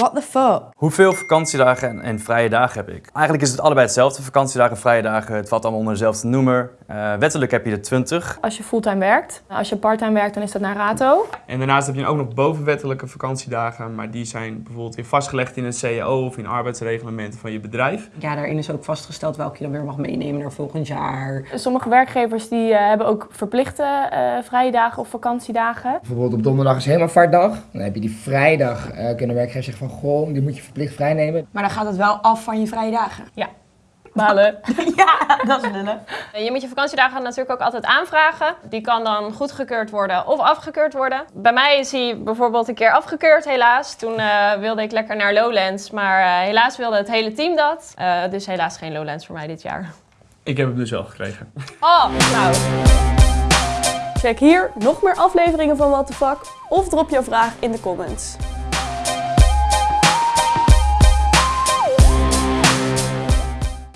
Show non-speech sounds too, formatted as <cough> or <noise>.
What the fuck? Hoeveel vakantiedagen en, en vrije dagen heb ik? Eigenlijk is het allebei hetzelfde. Vakantiedagen, vrije dagen, het valt allemaal onder dezelfde noemer. Uh, wettelijk heb je er 20. Als je fulltime werkt. Als je parttime werkt, dan is dat naar rato. En daarnaast heb je ook nog bovenwettelijke vakantiedagen, maar die zijn bijvoorbeeld weer vastgelegd in een CAO of in arbeidsreglementen van je bedrijf. Ja, daarin is ook vastgesteld welke je dan weer mag meenemen naar volgend jaar. Sommige werkgevers die uh, hebben ook verplichte uh, vrije dagen of vakantiedagen. Bijvoorbeeld op donderdag is hemelvaartdag. Dan heb je die vrijdag, kunnen werkgevers zeggen van goh, die moet je verplicht vrij nemen. Maar dan gaat het wel af van je vrije dagen. Ja. Balen. <laughs> ja, dat is lullen. Je moet je vakantiedagen natuurlijk ook altijd aanvragen. Die kan dan goedgekeurd worden of afgekeurd worden. Bij mij is hij bijvoorbeeld een keer afgekeurd helaas. Toen uh, wilde ik lekker naar Lowlands, maar uh, helaas wilde het hele team dat. Uh, dus helaas geen Lowlands voor mij dit jaar. Ik heb hem dus wel gekregen. Oh, nou. Check hier nog meer afleveringen van What the Fuck of drop jouw vraag in de comments.